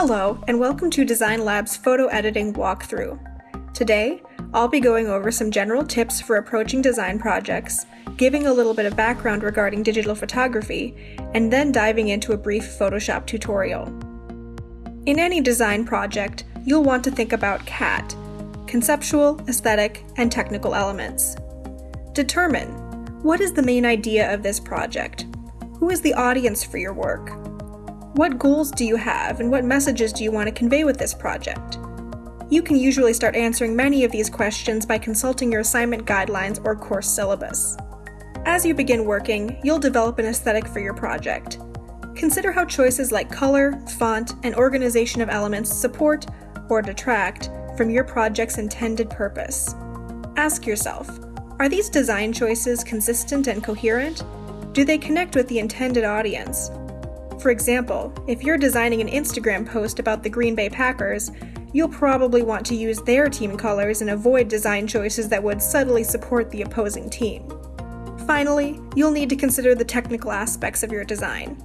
Hello, and welcome to Design Lab's photo editing walkthrough. Today, I'll be going over some general tips for approaching design projects, giving a little bit of background regarding digital photography, and then diving into a brief Photoshop tutorial. In any design project, you'll want to think about CAT, conceptual, aesthetic, and technical elements. Determine what is the main idea of this project? Who is the audience for your work? What goals do you have and what messages do you want to convey with this project? You can usually start answering many of these questions by consulting your assignment guidelines or course syllabus. As you begin working, you'll develop an aesthetic for your project. Consider how choices like color, font, and organization of elements support or detract from your project's intended purpose. Ask yourself, are these design choices consistent and coherent? Do they connect with the intended audience? For example, if you're designing an Instagram post about the Green Bay Packers, you'll probably want to use their team colors and avoid design choices that would subtly support the opposing team. Finally, you'll need to consider the technical aspects of your design.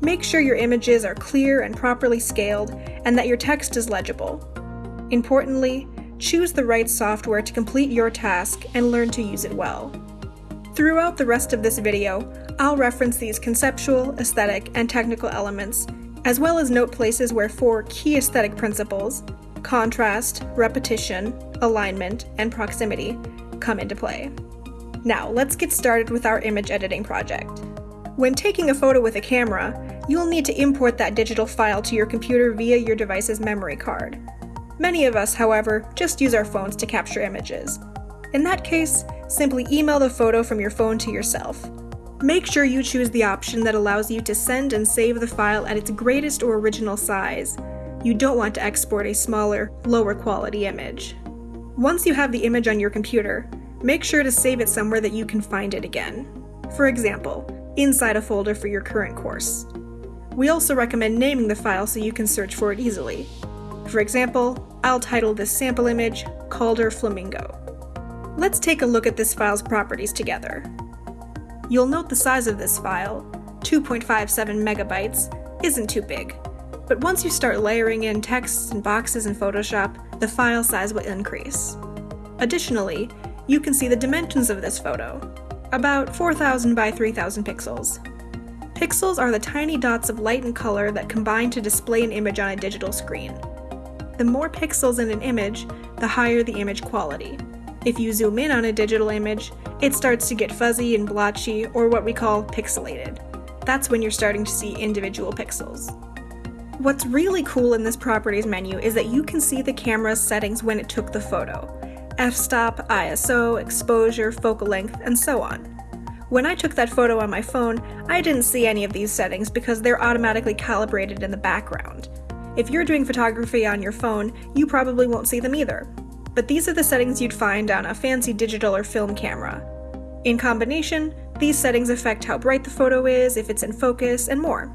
Make sure your images are clear and properly scaled, and that your text is legible. Importantly, choose the right software to complete your task and learn to use it well. Throughout the rest of this video, I'll reference these conceptual, aesthetic, and technical elements, as well as note places where four key aesthetic principles contrast, repetition, alignment, and proximity come into play. Now, let's get started with our image editing project. When taking a photo with a camera, you'll need to import that digital file to your computer via your device's memory card. Many of us, however, just use our phones to capture images. In that case, simply email the photo from your phone to yourself. Make sure you choose the option that allows you to send and save the file at its greatest or original size. You don't want to export a smaller, lower quality image. Once you have the image on your computer, make sure to save it somewhere that you can find it again. For example, inside a folder for your current course. We also recommend naming the file so you can search for it easily. For example, I'll title this sample image Calder Flamingo. Let's take a look at this file's properties together. You'll note the size of this file, 2.57 megabytes, isn't too big. But once you start layering in texts and boxes in Photoshop, the file size will increase. Additionally, you can see the dimensions of this photo, about 4000 by 3000 pixels. Pixels are the tiny dots of light and color that combine to display an image on a digital screen. The more pixels in an image, the higher the image quality. If you zoom in on a digital image, it starts to get fuzzy and blotchy, or what we call pixelated. That's when you're starting to see individual pixels. What's really cool in this properties menu is that you can see the camera's settings when it took the photo. f-stop, ISO, exposure, focal length, and so on. When I took that photo on my phone, I didn't see any of these settings because they're automatically calibrated in the background. If you're doing photography on your phone, you probably won't see them either. But these are the settings you'd find on a fancy digital or film camera. In combination, these settings affect how bright the photo is, if it's in focus, and more.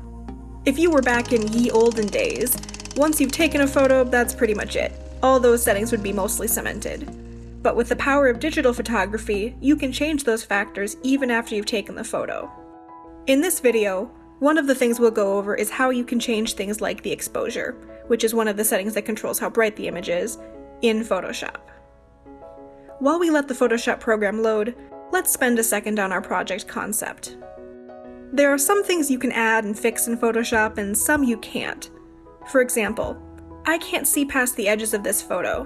If you were back in ye olden days, once you've taken a photo, that's pretty much it. All those settings would be mostly cemented. But with the power of digital photography, you can change those factors even after you've taken the photo. In this video, one of the things we'll go over is how you can change things like the exposure, which is one of the settings that controls how bright the image is, in Photoshop. While we let the Photoshop program load, let's spend a second on our project concept. There are some things you can add and fix in Photoshop and some you can't. For example, I can't see past the edges of this photo.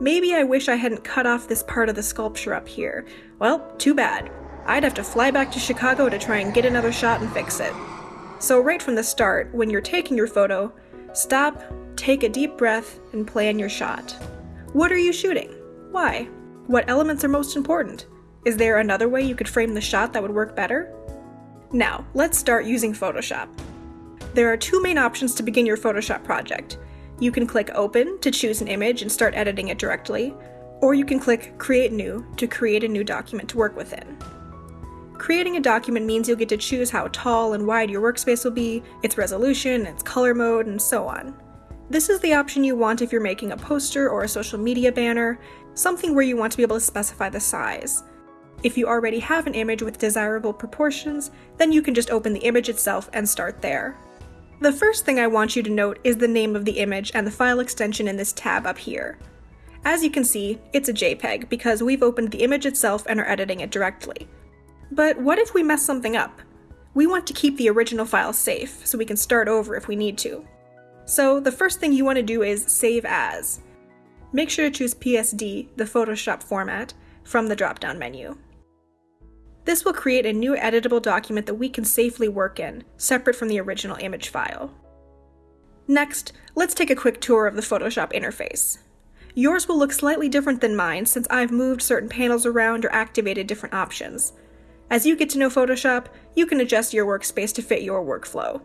Maybe I wish I hadn't cut off this part of the sculpture up here. Well, too bad. I'd have to fly back to Chicago to try and get another shot and fix it. So right from the start, when you're taking your photo, stop, take a deep breath, and plan your shot. What are you shooting? Why? What elements are most important? Is there another way you could frame the shot that would work better? Now, let's start using Photoshop. There are two main options to begin your Photoshop project. You can click Open to choose an image and start editing it directly, or you can click Create New to create a new document to work within. Creating a document means you'll get to choose how tall and wide your workspace will be, its resolution, its color mode, and so on. This is the option you want if you're making a poster or a social media banner, something where you want to be able to specify the size. If you already have an image with desirable proportions, then you can just open the image itself and start there. The first thing I want you to note is the name of the image and the file extension in this tab up here. As you can see, it's a JPEG because we've opened the image itself and are editing it directly. But what if we mess something up? We want to keep the original file safe, so we can start over if we need to. So the first thing you want to do is Save As. Make sure to choose PSD, the Photoshop format, from the drop-down menu. This will create a new editable document that we can safely work in, separate from the original image file. Next, let's take a quick tour of the Photoshop interface. Yours will look slightly different than mine since I've moved certain panels around or activated different options. As you get to know Photoshop, you can adjust your workspace to fit your workflow.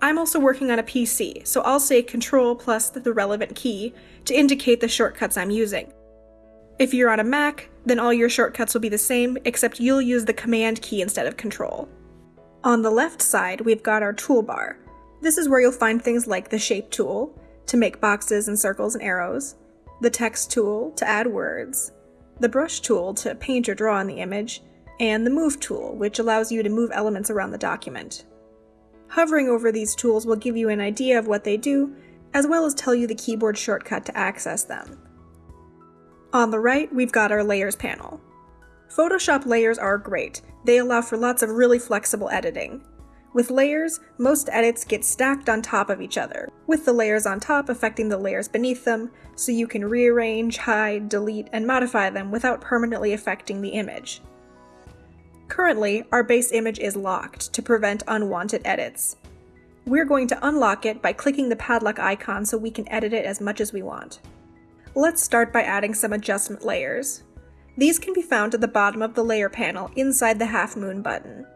I'm also working on a PC, so I'll say Control plus the relevant key to indicate the shortcuts I'm using. If you're on a Mac, then all your shortcuts will be the same, except you'll use the Command key instead of Control. On the left side, we've got our toolbar. This is where you'll find things like the Shape tool, to make boxes and circles and arrows, the Text tool, to add words, the Brush tool, to paint or draw on the image, and the Move tool, which allows you to move elements around the document. Hovering over these tools will give you an idea of what they do, as well as tell you the keyboard shortcut to access them. On the right, we've got our Layers panel. Photoshop layers are great. They allow for lots of really flexible editing. With layers, most edits get stacked on top of each other, with the layers on top affecting the layers beneath them, so you can rearrange, hide, delete, and modify them without permanently affecting the image. Currently, our base image is locked to prevent unwanted edits. We're going to unlock it by clicking the padlock icon so we can edit it as much as we want. Let's start by adding some adjustment layers. These can be found at the bottom of the layer panel inside the half moon button.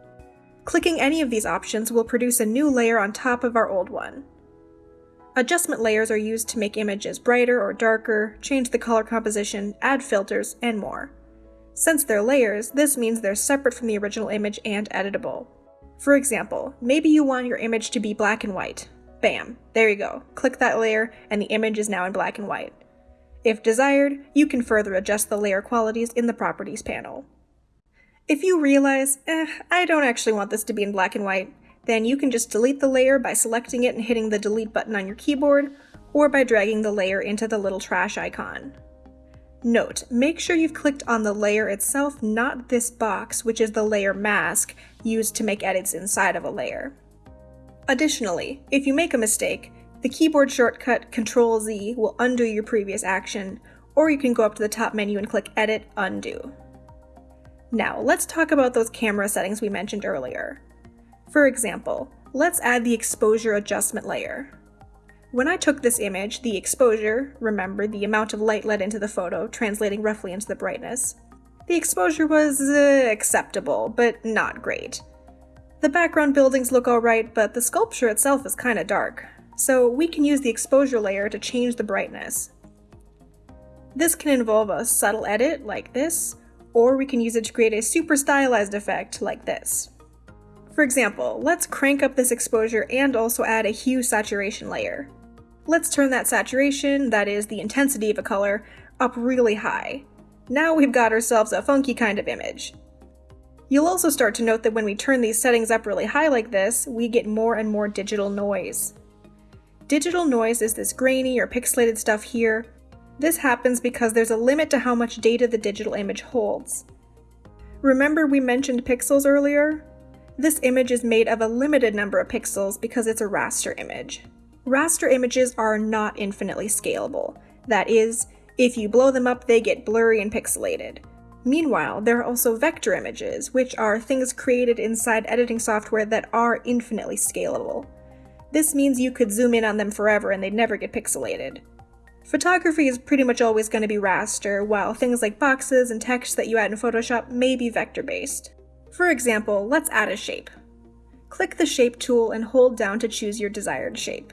Clicking any of these options will produce a new layer on top of our old one. Adjustment layers are used to make images brighter or darker, change the color composition, add filters, and more. Since they're layers, this means they're separate from the original image and editable. For example, maybe you want your image to be black and white. Bam, there you go. Click that layer and the image is now in black and white. If desired, you can further adjust the layer qualities in the Properties panel. If you realize, eh, I don't actually want this to be in black and white, then you can just delete the layer by selecting it and hitting the delete button on your keyboard, or by dragging the layer into the little trash icon. Note, make sure you've clicked on the layer itself, not this box, which is the layer mask used to make edits inside of a layer. Additionally, if you make a mistake, the keyboard shortcut Ctrl-Z will undo your previous action, or you can go up to the top menu and click Edit Undo. Now, let's talk about those camera settings we mentioned earlier. For example, let's add the exposure adjustment layer. When I took this image, the exposure, remember the amount of light let into the photo, translating roughly into the brightness, the exposure was uh, acceptable, but not great. The background buildings look alright, but the sculpture itself is kinda dark, so we can use the exposure layer to change the brightness. This can involve a subtle edit, like this, or we can use it to create a super stylized effect, like this. For example, let's crank up this exposure and also add a hue saturation layer. Let's turn that saturation, that is the intensity of a color, up really high. Now we've got ourselves a funky kind of image. You'll also start to note that when we turn these settings up really high like this, we get more and more digital noise. Digital noise is this grainy or pixelated stuff here. This happens because there's a limit to how much data the digital image holds. Remember we mentioned pixels earlier? This image is made of a limited number of pixels because it's a raster image. Raster images are not infinitely scalable. That is, if you blow them up, they get blurry and pixelated. Meanwhile, there are also vector images, which are things created inside editing software that are infinitely scalable. This means you could zoom in on them forever and they'd never get pixelated. Photography is pretty much always going to be raster, while things like boxes and text that you add in Photoshop may be vector-based. For example, let's add a shape. Click the Shape tool and hold down to choose your desired shape.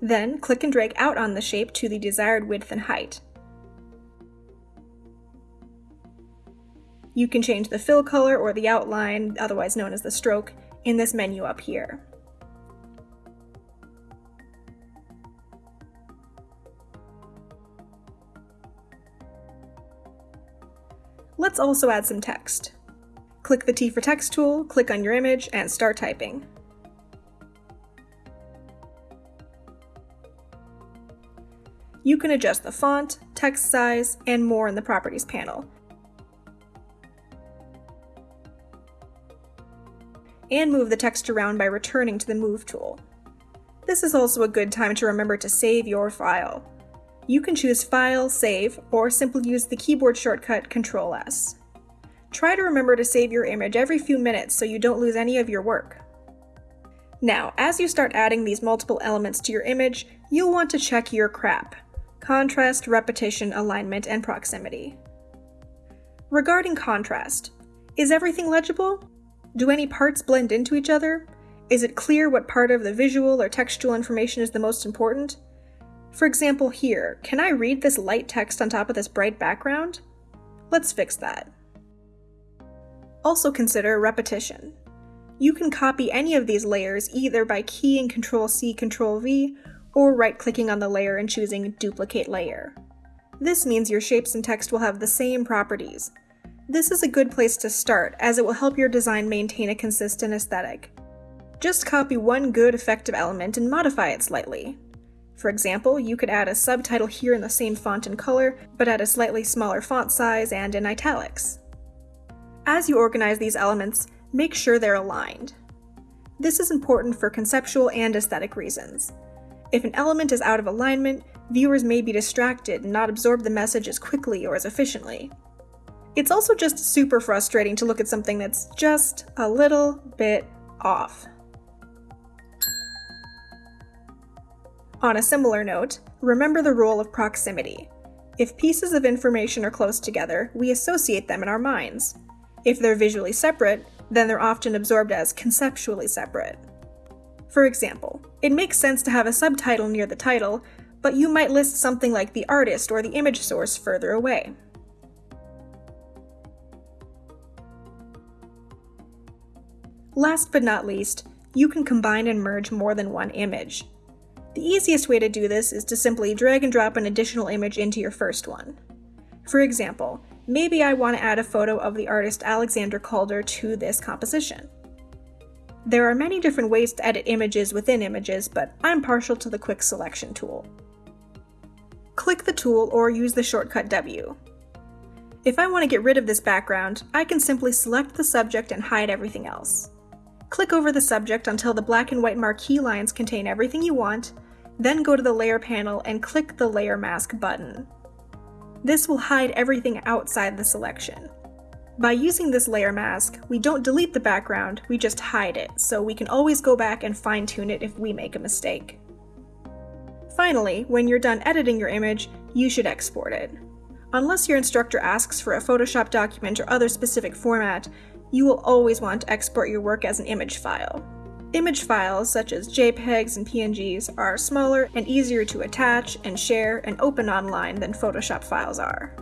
Then click and drag out on the shape to the desired width and height. You can change the fill color or the outline, otherwise known as the stroke, in this menu up here. Let's also add some text. Click the T for Text tool, click on your image, and start typing. You can adjust the font, text size, and more in the Properties panel. And move the text around by returning to the Move tool. This is also a good time to remember to save your file. You can choose File, Save, or simply use the keyboard shortcut Ctrl-S. Try to remember to save your image every few minutes so you don't lose any of your work. Now, as you start adding these multiple elements to your image, you'll want to check your CRAP contrast, repetition, alignment, and proximity. Regarding contrast, is everything legible? Do any parts blend into each other? Is it clear what part of the visual or textual information is the most important? For example here, can I read this light text on top of this bright background? Let's fix that. Also consider repetition. You can copy any of these layers either by keying Ctrl-C, Ctrl-V, or right-clicking on the layer and choosing Duplicate Layer. This means your shapes and text will have the same properties. This is a good place to start, as it will help your design maintain a consistent aesthetic. Just copy one good effective element and modify it slightly. For example, you could add a subtitle here in the same font and color, but at a slightly smaller font size and in italics. As you organize these elements, make sure they're aligned. This is important for conceptual and aesthetic reasons. If an element is out of alignment, viewers may be distracted and not absorb the message as quickly or as efficiently. It's also just super frustrating to look at something that's just a little bit off. On a similar note, remember the rule of proximity. If pieces of information are close together, we associate them in our minds. If they're visually separate, then they're often absorbed as conceptually separate. For example, it makes sense to have a subtitle near the title, but you might list something like the artist or the image source further away. Last but not least, you can combine and merge more than one image. The easiest way to do this is to simply drag and drop an additional image into your first one. For example, maybe I want to add a photo of the artist Alexander Calder to this composition. There are many different ways to edit images within images, but I'm partial to the quick selection tool. Click the tool or use the shortcut W. If I want to get rid of this background, I can simply select the subject and hide everything else. Click over the subject until the black and white marquee lines contain everything you want, then go to the Layer panel and click the Layer Mask button. This will hide everything outside the selection. By using this layer mask, we don't delete the background, we just hide it, so we can always go back and fine tune it if we make a mistake. Finally, when you're done editing your image, you should export it. Unless your instructor asks for a Photoshop document or other specific format, you will always want to export your work as an image file. Image files, such as JPEGs and PNGs, are smaller and easier to attach and share and open online than Photoshop files are.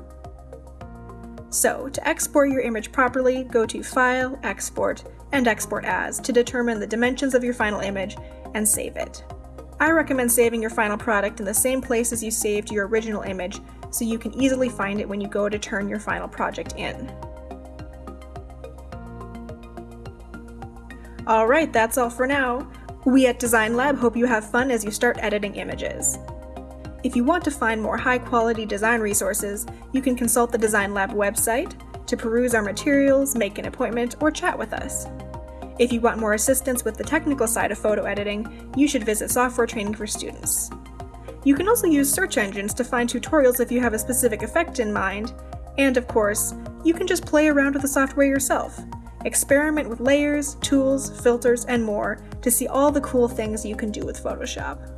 So, to export your image properly, go to File, Export, and Export As to determine the dimensions of your final image and save it. I recommend saving your final product in the same place as you saved your original image so you can easily find it when you go to turn your final project in. Alright, that's all for now. We at Design Lab hope you have fun as you start editing images. If you want to find more high-quality design resources, you can consult the Design Lab website to peruse our materials, make an appointment, or chat with us. If you want more assistance with the technical side of photo editing, you should visit Software Training for Students. You can also use search engines to find tutorials if you have a specific effect in mind, and of course, you can just play around with the software yourself. Experiment with layers, tools, filters, and more to see all the cool things you can do with Photoshop.